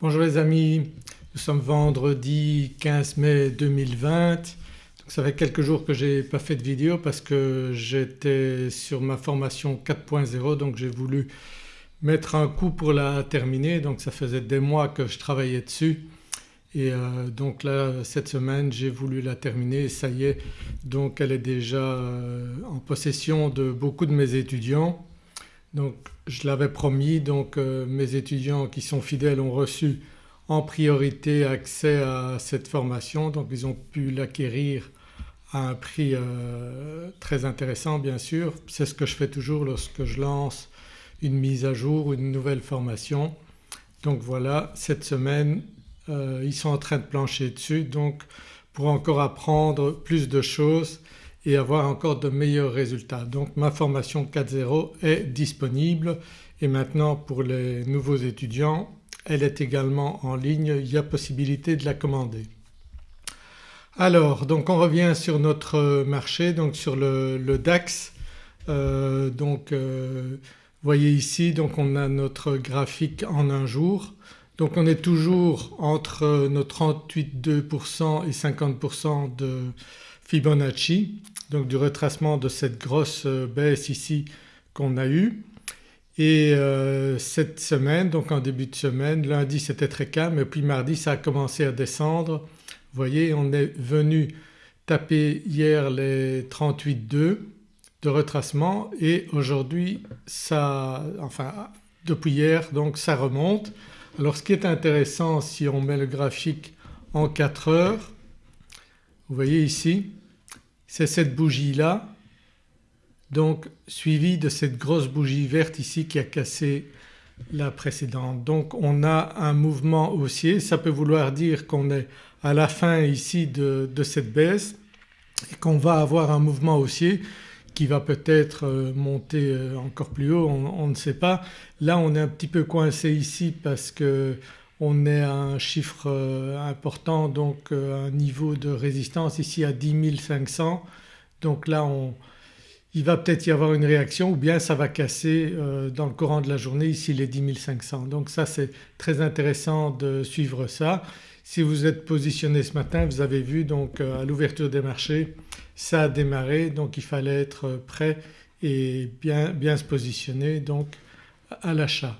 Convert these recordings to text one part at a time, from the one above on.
Bonjour les amis, nous sommes vendredi 15 mai 2020. Donc ça fait quelques jours que j'ai pas fait de vidéo parce que j'étais sur ma formation 4.0 donc j'ai voulu mettre un coup pour la terminer. Donc ça faisait des mois que je travaillais dessus. Et euh, donc là cette semaine j'ai voulu la terminer. Et ça y est donc elle est déjà euh, en possession de beaucoup de mes étudiants donc je l'avais promis donc euh, mes étudiants qui sont fidèles ont reçu en priorité accès à cette formation donc ils ont pu l'acquérir à un prix euh, très intéressant bien sûr. C'est ce que je fais toujours lorsque je lance une mise à jour ou une nouvelle formation. Donc voilà cette semaine euh, ils sont en train de plancher dessus donc pour encore apprendre plus de choses et avoir encore de meilleurs résultats. Donc ma formation 4.0 est disponible et maintenant pour les nouveaux étudiants elle est également en ligne, il y a possibilité de la commander. Alors donc on revient sur notre marché donc sur le, DAX euh, donc euh, voyez ici donc on a notre graphique en un jour donc on est toujours entre nos 38,2% et 50% de Fibonacci donc du retracement de cette grosse euh, baisse ici qu'on a eue. Et euh, cette semaine donc en début de semaine lundi c'était très calme et puis mardi ça a commencé à descendre. Vous voyez on est venu taper hier les 38,2 de retracement et aujourd'hui ça enfin depuis hier donc ça remonte. Alors ce qui est intéressant si on met le graphique en 4 heures vous voyez ici c'est cette bougie là donc suivie de cette grosse bougie verte ici qui a cassé la précédente. Donc on a un mouvement haussier, ça peut vouloir dire qu'on est à la fin ici de, cette baisse et qu'on va avoir un mouvement haussier qui va peut-être euh, monter euh, encore plus haut, on, on, ne sait pas. Là on est un petit peu coincé ici parce que on est à un chiffre euh, important donc euh, un niveau de résistance ici à 10 500 donc là on, il va peut-être y avoir une réaction ou bien ça va casser euh, dans le courant de la journée ici les 10 500. Donc ça c'est très intéressant de suivre ça. Si vous êtes positionné ce matin vous avez vu donc à l'ouverture des marchés ça a démarré donc il fallait être prêt et bien, bien se positionner donc à l'achat.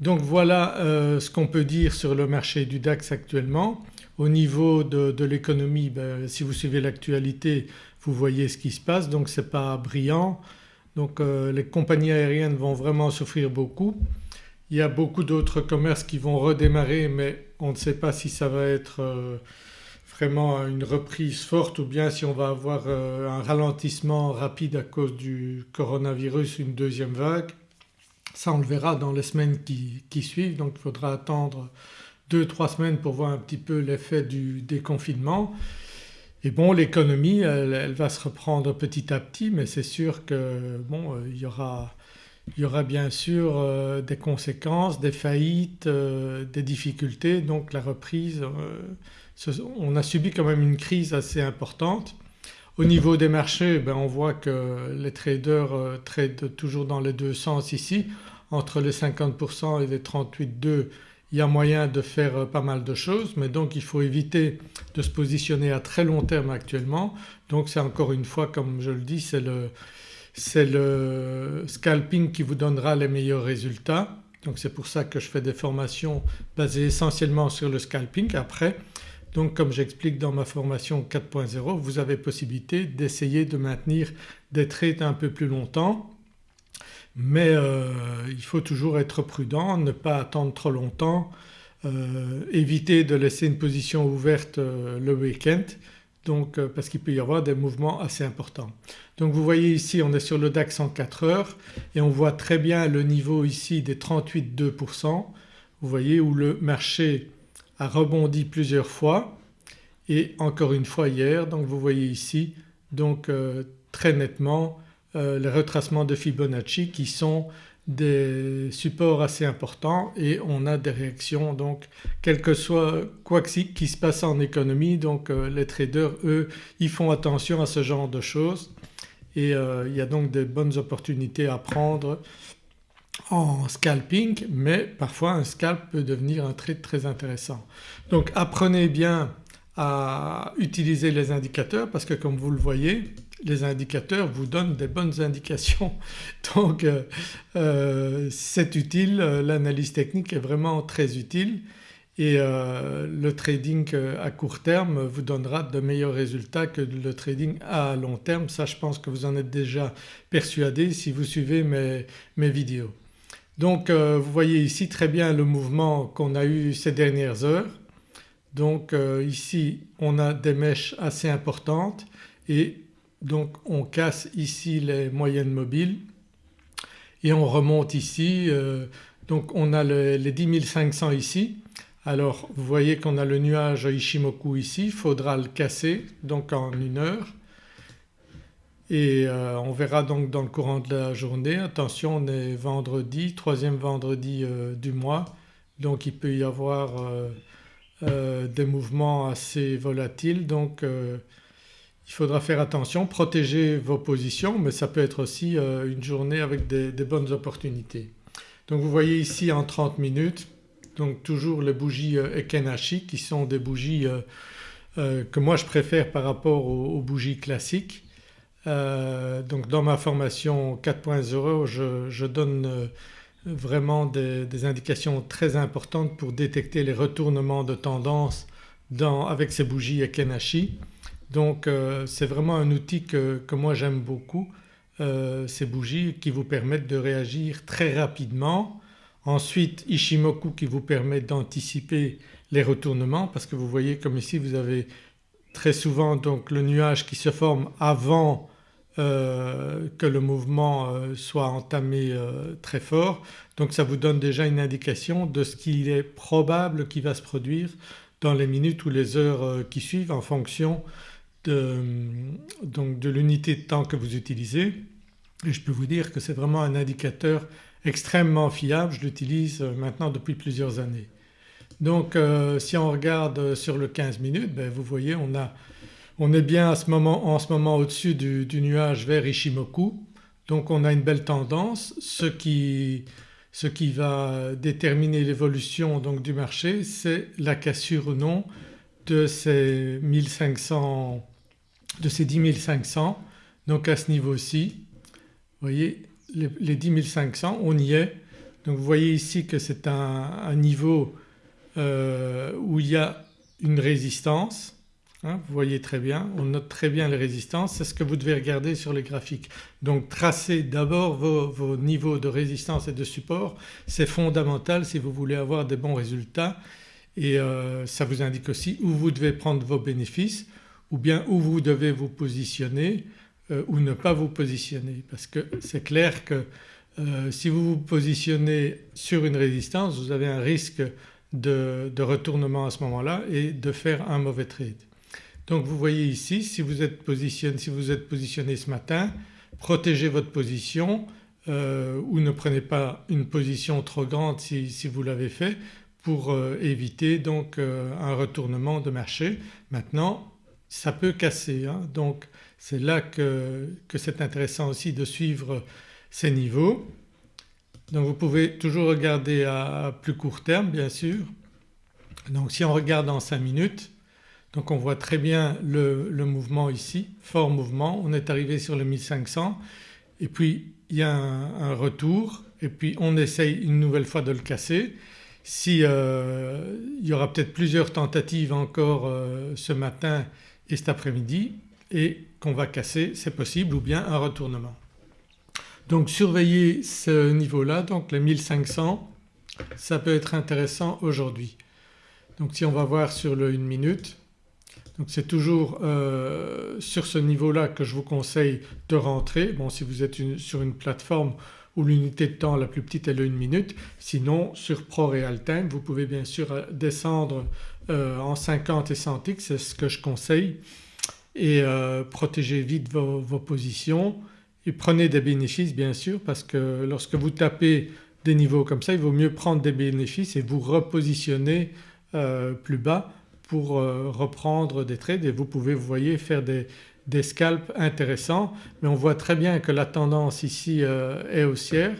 Donc voilà euh, ce qu'on peut dire sur le marché du DAX actuellement. Au niveau de, l'économie ben, si vous suivez l'actualité vous voyez ce qui se passe donc ce n'est pas brillant. Donc euh, les compagnies aériennes vont vraiment souffrir beaucoup. Il y a beaucoup d'autres commerces qui vont redémarrer mais on ne sait pas si ça va être euh, vraiment une reprise forte ou bien si on va avoir un ralentissement rapide à cause du coronavirus, une deuxième vague. Ça on le verra dans les semaines qui, suivent donc il faudra attendre 2-3 semaines pour voir un petit peu l'effet du déconfinement. Et bon l'économie elle, va se reprendre petit à petit mais c'est sûr que bon euh, il y aura, il y aura bien sûr euh, des conséquences, des faillites, euh, des difficultés donc la reprise on a subi quand même une crise assez importante. Au niveau des marchés ben on voit que les traders tradent toujours dans les deux sens ici entre les 50% et les 38,2 il y a moyen de faire euh, pas mal de choses mais donc il faut éviter de se positionner à très long terme actuellement. Donc c'est encore une fois comme je le dis c'est le, le scalping qui vous donnera les meilleurs résultats. Donc c'est pour ça que je fais des formations basées essentiellement sur le scalping. Après donc comme j'explique dans ma formation 4.0 vous avez possibilité d'essayer de maintenir des trades un peu plus longtemps. Mais euh, il faut toujours être prudent, ne pas attendre trop longtemps, euh, éviter de laisser une position ouverte euh, le week-end. Donc parce qu'il peut y avoir des mouvements assez importants. Donc vous voyez ici on est sur le DAX en 4 heures et on voit très bien le niveau ici des 38,2% vous voyez où le marché a rebondi plusieurs fois. Et encore une fois hier donc vous voyez ici donc très nettement euh, les retracements de Fibonacci qui sont des supports assez importants et on a des réactions donc quel que soit quoi qui se passe en économie donc euh, les traders eux ils font attention à ce genre de choses. Et euh, il y a donc des bonnes opportunités à prendre en scalping mais parfois un scalp peut devenir un trade très intéressant. Donc apprenez bien à utiliser les indicateurs parce que comme vous le voyez les indicateurs vous donnent des bonnes indications donc euh, euh, c'est utile, l'analyse technique est vraiment très utile et euh, le trading à court terme vous donnera de meilleurs résultats que le trading à long terme. Ça je pense que vous en êtes déjà persuadé si vous suivez mes, mes vidéos. Donc vous voyez ici très bien le mouvement qu'on a eu ces dernières heures. Donc ici on a des mèches assez importantes et donc on casse ici les moyennes mobiles et on remonte ici euh, donc on a les 10 500 ici. Alors vous voyez qu'on a le nuage Ishimoku ici, il faudra le casser donc en une heure et euh, on verra donc dans le courant de la journée. Attention on est vendredi, troisième vendredi euh, du mois donc il peut y avoir des mouvements assez volatiles donc il faudra faire attention, protéger vos positions mais ça peut être aussi euh, une journée avec des, bonnes opportunités. Donc vous voyez ici en 30 minutes donc toujours les bougies euh, Ekenashi qui sont des bougies euh, que moi je préfère par rapport aux, bougies classiques. Donc dans ma formation 4.0 je, donne vraiment des, indications très importantes pour détecter les retournements de tendance avec ces bougies Ekenashi. Donc euh, c'est vraiment un outil que, moi j'aime beaucoup euh, ces bougies qui vous permettent de réagir très rapidement. Ensuite Ishimoku qui vous permet d'anticiper les retournements parce que vous voyez comme ici vous avez très souvent donc le nuage qui se forme avant euh, que le mouvement soit entamé très fort. Donc ça vous donne déjà une indication de ce qu'il est probable qui va se produire dans les minutes ou les heures qui suivent en fonction de, de l'unité de temps que vous utilisez. Et je peux vous dire que c'est vraiment un indicateur extrêmement fiable, je l'utilise maintenant depuis plusieurs années. Donc euh, si on regarde sur le 15 minutes ben, vous voyez on, a, on est bien en ce moment au-dessus du, nuage vers Ishimoku. Donc on a une belle tendance. Ce qui, va déterminer l'évolution du marché c'est la cassure ou non de ces 1500 de ces 10 500 donc à ce niveau-ci vous voyez les, 10 500 on y est. Donc vous voyez ici que c'est un, niveau euh, où il y a une résistance hein, vous voyez très bien, on note très bien les résistances, c'est ce que vous devez regarder sur les graphiques. Donc tracez d'abord vos, niveaux de résistance et de support, c'est fondamental si vous voulez avoir des bons résultats et euh, ça vous indique aussi où vous devez prendre vos bénéfices ou bien où vous devez vous positionner euh, ou ne pas vous positionner parce que c'est clair que euh, si vous vous positionnez sur une résistance vous avez un risque de, retournement à ce moment-là et de faire un mauvais trade. Donc vous voyez ici si vous êtes positionné, ce matin protégez votre position euh, ou ne prenez pas une position trop grande si, vous l'avez fait pour éviter donc un retournement de marché. Maintenant ça peut casser hein. donc c'est là que, c'est intéressant aussi de suivre ces niveaux. Donc vous pouvez toujours regarder à plus court terme bien sûr. Donc si on regarde en 5 minutes donc on voit très bien le, mouvement ici, fort mouvement, on est arrivé sur le 1500 et puis il y a un, retour et puis on essaye une nouvelle fois de le casser. Si euh, il y aura peut-être plusieurs tentatives encore euh, ce matin et cet après-midi et qu'on va casser c'est possible ou bien un retournement. Donc surveillez ce niveau-là donc les 1500 ça peut être intéressant aujourd'hui. Donc si on va voir sur le 1 minute donc c'est toujours euh, sur ce niveau-là que je vous conseille de rentrer. Bon si vous êtes sur une plateforme où l'unité de temps la plus petite est le 1 minute. Sinon sur ProRealTime vous pouvez bien sûr euh, descendre euh, en 50 et 100 x c'est ce que je conseille. Et protégez vite vos, positions. Et prenez des bénéfices bien sûr parce que lorsque vous tapez des niveaux comme ça il vaut mieux prendre des bénéfices et vous repositionner plus bas pour reprendre des trades et vous pouvez vous voyez faire des, scalps intéressants mais on voit très bien que la tendance ici est haussière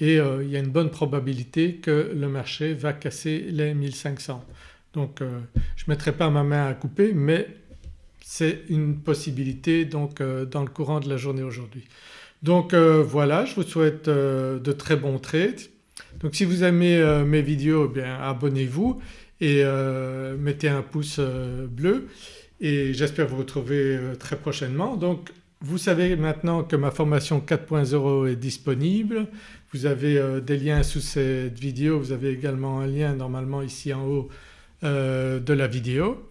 et euh, il y a une bonne probabilité que le marché va casser les 1500. Donc je ne mettrai pas ma main à couper mais c'est une possibilité donc dans le courant de la journée aujourd'hui. Donc voilà je vous souhaite de très bons trades. Donc si vous aimez mes vidéos eh bien abonnez-vous et mettez un pouce bleu et j'espère vous retrouver très prochainement. Donc vous savez maintenant que ma formation 4.0 est disponible, vous avez euh, des liens sous cette vidéo, vous avez également un lien normalement ici en haut euh, de la vidéo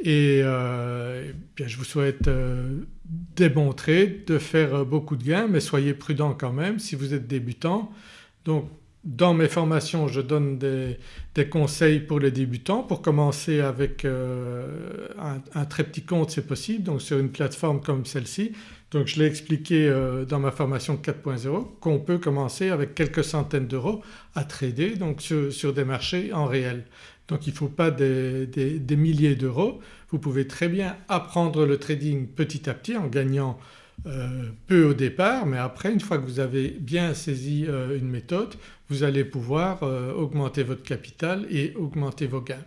et, euh, bien je vous souhaite trades, de faire beaucoup de gains mais soyez prudents quand même si vous êtes débutant. Donc dans mes formations je donne des, conseils pour les débutants. Pour commencer avec euh, un, très petit compte c'est possible donc sur une plateforme comme celle-ci. Donc je l'ai expliqué euh, dans ma formation 4.0 qu'on peut commencer avec quelques centaines d'euros à trader donc sur, des marchés en réel. Donc il ne faut pas des, milliers d'euros, vous pouvez très bien apprendre le trading petit à petit en gagnant peu au départ mais après une fois que vous avez bien saisi euh, une méthode vous allez pouvoir euh, augmenter votre capital et augmenter vos gains.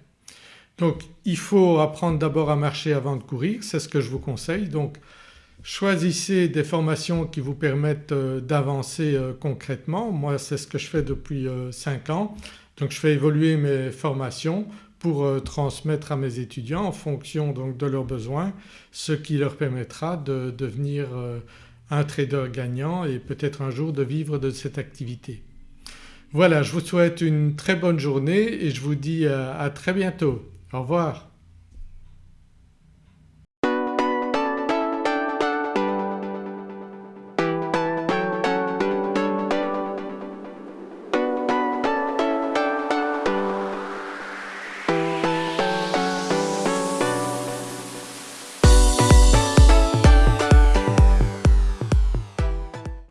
Donc il faut apprendre d'abord à marcher avant de courir, c'est ce que je vous conseille. Donc choisissez des formations qui vous permettent d'avancer concrètement. Moi c'est ce que je fais depuis 5 ans. Donc je fais évoluer mes formations pour euh, transmettre à mes étudiants en fonction donc de leurs besoins ce qui leur permettra de devenir euh, un trader gagnant et peut-être un jour de vivre de cette activité. Voilà je vous souhaite une très bonne journée et je vous dis à très bientôt. Au revoir.